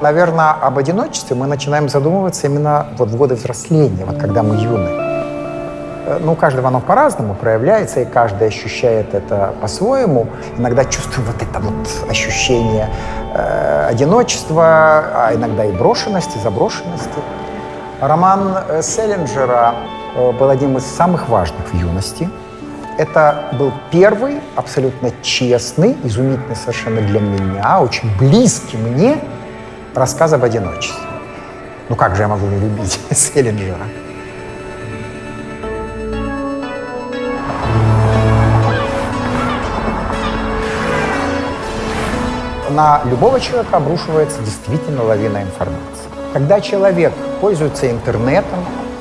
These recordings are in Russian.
Наверное, об одиночестве мы начинаем задумываться именно вот в годы взросления, вот когда мы юны. Э, Ну, у каждого оно по-разному проявляется, и каждый ощущает это по-своему. Иногда чувствуем вот это вот ощущение э, одиночества, а иногда и брошенности, заброшенности. Роман э, Селлинджера э, был одним из самых важных в юности. Это был первый, абсолютно честный, изумительный совершенно для меня, очень близкий мне рассказ об одиночестве. Ну как же я могу не любить Селлинджера? На любого человека обрушивается действительно лавина информации. Когда человек пользуется интернетом,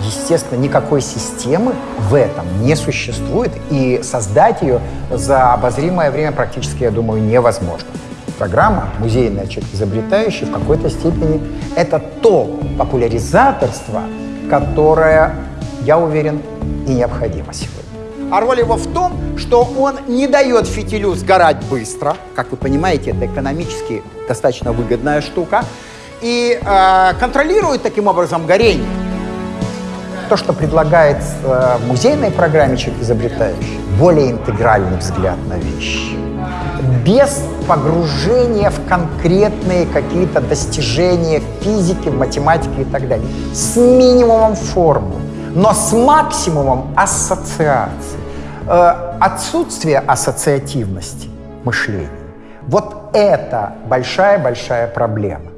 естественно, никакой системы в этом не существует, и создать ее за обозримое время практически, я думаю, невозможно. Программа «Музейный человек изобретающий» в какой-то степени это то популяризаторство, которое, я уверен, и необходимо сегодня. А роль его в том, что он не дает фитилю сгорать быстро. Как вы понимаете, это экономически достаточно выгодная штука. И э, контролирует таким образом горение. То, что предлагается в музейной программе «Человек изобретающий», более интегральный взгляд на вещи. Без погружения в конкретные какие-то достижения физики, математики и так далее. С минимумом формул, но с максимумом ассоциаций. Э, отсутствие ассоциативности мышления. Вот это большая-большая проблема.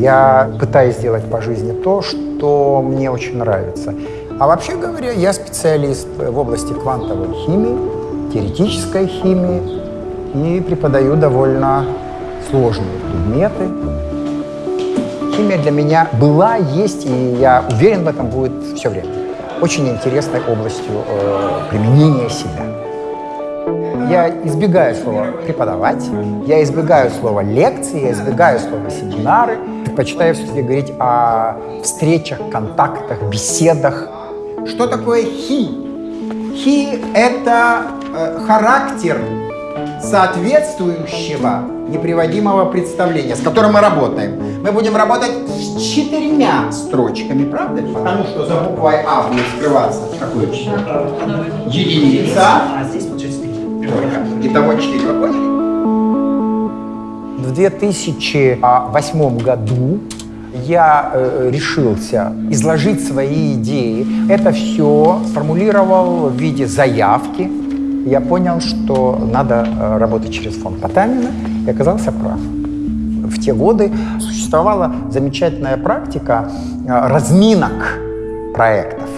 Я пытаюсь сделать по жизни то, что мне очень нравится. А вообще говоря, я специалист в области квантовой химии, теоретической химии и преподаю довольно сложные предметы. Химия для меня была, есть, и я уверен в этом будет все время. Очень интересной областью э, применения себя. Я избегаю слова «преподавать», я избегаю слова «лекции», я избегаю слова «семинары». Предпочитаю все-таки говорить о встречах, контактах, беседах. Что такое «хи»? «Хи» — это э, характер соответствующего неприводимого представления, с которым мы работаем. Мы будем работать с четырьмя строчками, правда? Потому что за буквой А будет скрываться какое число? Единица. А здесь получается. Итого 4, вы поняли? В 2008 году я э, решился изложить свои идеи. Это все сформулировал в виде заявки. Я понял, что надо э, работать через фонд Потанина, и оказался прав. В те годы существовала замечательная практика э, разминок проектов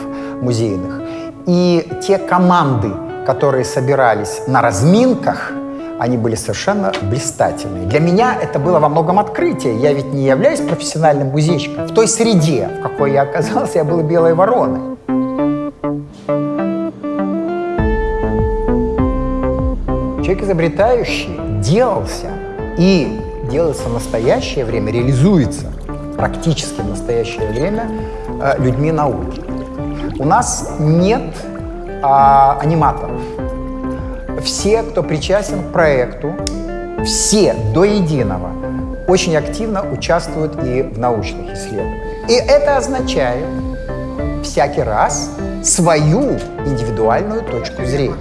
музейных. И те команды, которые собирались на разминках, они были совершенно блистательные. Для меня это было во многом открытие. Я ведь не являюсь профессиональным музейщиком. В той среде, в какой я оказался, я был белой вороной. Человек изобретающий делался и делается в настоящее время, реализуется практически в настоящее время э, людьми науки. У нас нет а, аниматоров. Все, кто причастен к проекту, все до единого очень активно участвуют и в научных исследованиях. И это означает всякий раз свою индивидуальную точку зрения.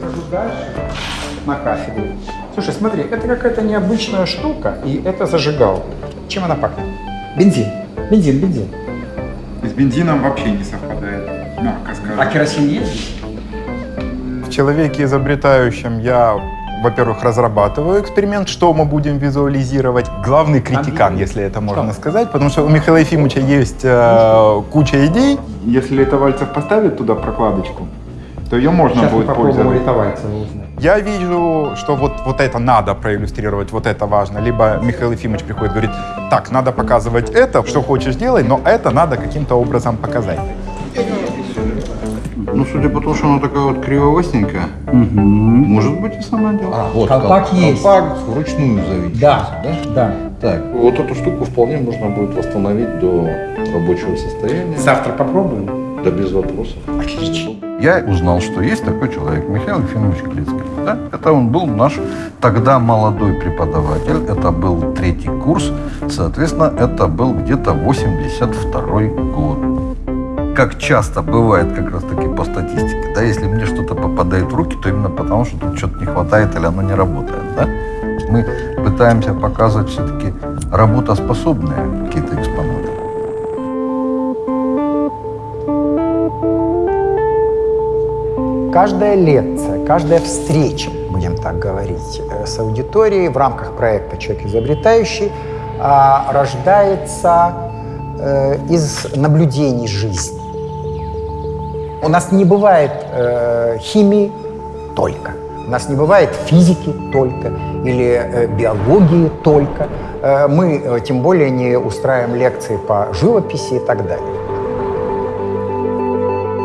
На кафедре. Слушай, смотри, это какая-то необычная штука, и это зажигалка. Чем она пахнет? Бензин. Бензин, бензин. С бензином вообще не совпадает, мягко скажем. А керосин есть? В человеке изобретающем я, во-первых, разрабатываю эксперимент, что мы будем визуализировать. Главный критикан, если это можно сказать, потому что у Михаила Ефимовича есть э, куча идей. Если Летовальцев поставит туда прокладочку, то ее можно Сейчас будет пользоваться. Я вижу, что вот, вот это надо проиллюстрировать, вот это важно. Либо Михаил Ефимович приходит и говорит, так, надо показывать это, что хочешь делай, но это надо каким-то образом показать. Ну, судя по тому, что она такая вот кривовостенькая, может быть и сама делала. А, вот Колпак кол- есть. Колпак вручную заведен. Да, да. Так, вот эту штуку вполне можно будет восстановить до рабочего состояния. Завтра попробуем. Да без вопросов. Отлично. Я узнал, что есть такой человек, Михаил Ефимович Клицкий. Да? Это он был наш тогда молодой преподаватель. Это был третий курс. Соответственно, это был где-то 82 год. Как часто бывает как раз таки по статистике, да, если мне что-то попадает в руки, то именно потому, что тут что-то не хватает или оно не работает, да. Мы пытаемся показывать все-таки работоспособные какие-то экспонаты. Каждая лекция, каждая встреча, будем так говорить, э, с аудиторией в рамках проекта «Человек изобретающий» а, рождается э, из наблюдений жизни. У нас не бывает э, химии только, у нас не бывает физики только или биологии только. Мы тем более не устраиваем лекции по живописи и так далее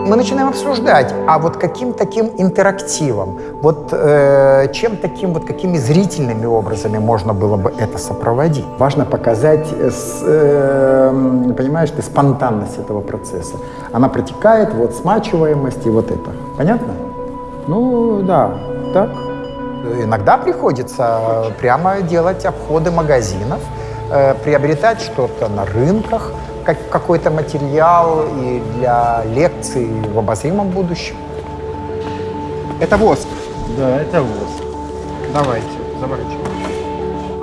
мы начинаем обсуждать, а вот каким таким интерактивом, вот э, чем таким, вот какими зрительными образами можно было бы это сопроводить. Важно показать, э, с, э, понимаешь, ты спонтанность этого процесса. Она протекает, вот смачиваемость и вот это. Понятно? Ну, да, так. Иногда приходится прямо делать обходы магазинов, э, приобретать что-то на рынках, как, какой-то материал и для лекций в обозримом будущем. Это воск. Да, это воск. Давайте, заворачивайте.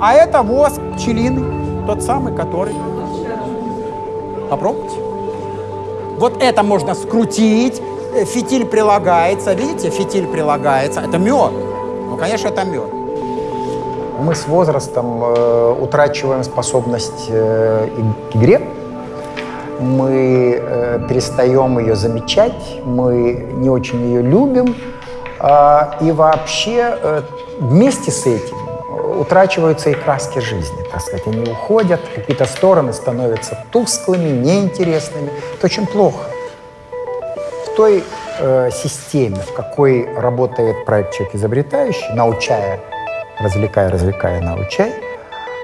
А это воск пчелиный, тот самый, который... Попробуйте. Вот это можно скрутить, э, фитиль прилагается, видите, фитиль прилагается. Это мед. Ну, конечно, это мед. Мы с возрастом э, утрачиваем способность э, к игре мы э, перестаем ее замечать, мы не очень ее любим, э, и вообще э, вместе с этим утрачиваются и краски жизни, так сказать, они уходят, какие-то стороны становятся тусклыми, неинтересными. Это очень плохо. В той э, системе, в какой работает проект «Человек изобретающий», научая, развлекая, развлекая, научай,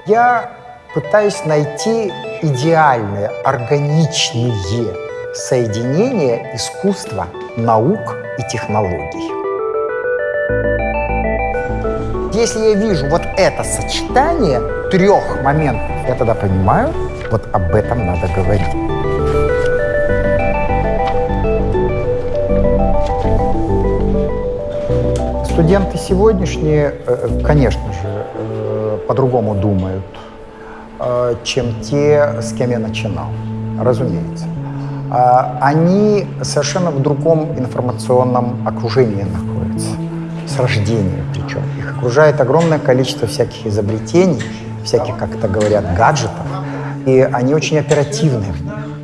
я пытаюсь найти идеальные, органичные соединения искусства, наук и технологий. Если я вижу вот это сочетание трех моментов, я тогда понимаю, вот об этом надо говорить. Студенты сегодняшние, э, конечно же, э, по-другому думают чем те, с кем я начинал, разумеется. А, они совершенно в другом информационном окружении находятся, с рождения причем. Их окружает огромное количество всяких изобретений, всяких, как это говорят, гаджетов, и они очень оперативны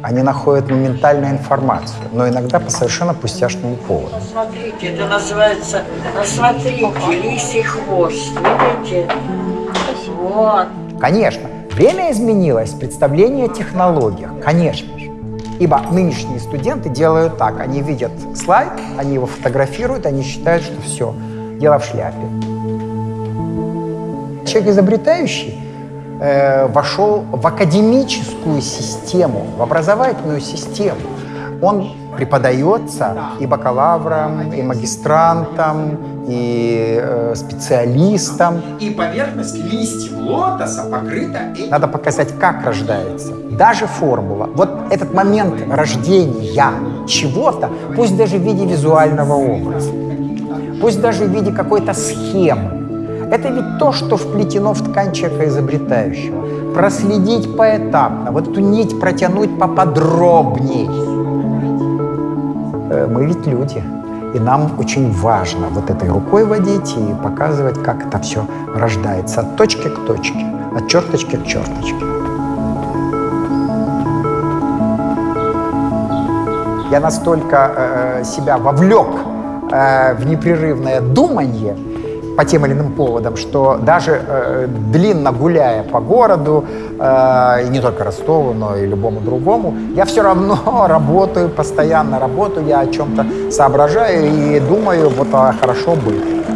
Они находят моментальную информацию, но иногда по совершенно пустяшному поводу. Смотрите, это называется, смотрите, лисий хвост, видите? Вот. Конечно, Время изменилось, представление о технологиях, конечно же. Ибо нынешние студенты делают так. Они видят слайд, они его фотографируют, они считают, что все, дело в шляпе. Человек изобретающий э, вошел в академическую систему, в образовательную систему. Он преподается и бакалаврам, и магистрантам, и э, специалистам. И поверхность листьев лотоса покрыта... Надо показать, как рождается. Даже формула. Вот этот момент рождения чего-то, пусть даже в виде визуального образа, пусть даже в виде какой-то схемы, это ведь то, что вплетено в ткань человека изобретающего. Проследить поэтапно, вот эту нить протянуть поподробней. Э, мы ведь люди. И нам очень важно вот этой рукой водить и показывать, как это все рождается от точки к точке, от черточки к черточке. Я настолько э, себя вовлек э, в непрерывное думание, по тем или иным поводам, что даже э, длинно гуляя по городу, э, и не только Ростову, но и любому другому, я все равно работаю, постоянно работаю, я о чем-то соображаю и думаю, вот а хорошо бы.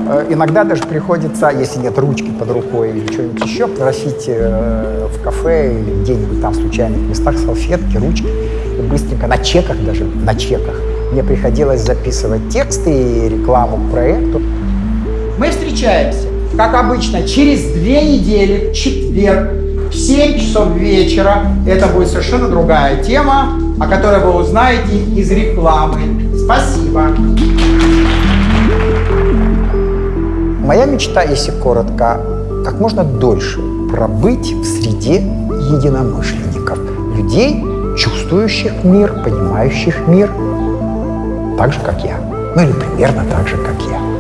Э, иногда даже приходится, если нет ручки под рукой или что-нибудь еще, просить э, в кафе или где-нибудь там в случайных местах салфетки, ручки. И быстренько, на чеках даже, на чеках. Мне приходилось записывать тексты и рекламу к проекту. Мы встречаемся, как обычно, через две недели, в четверг, в 7 часов вечера. Это будет совершенно другая тема, о которой вы узнаете из рекламы. Спасибо. Моя мечта, если коротко, как можно дольше пробыть в среде единомышленников, людей, чувствующих мир, понимающих мир, так же, как я. Ну или примерно так же, как я.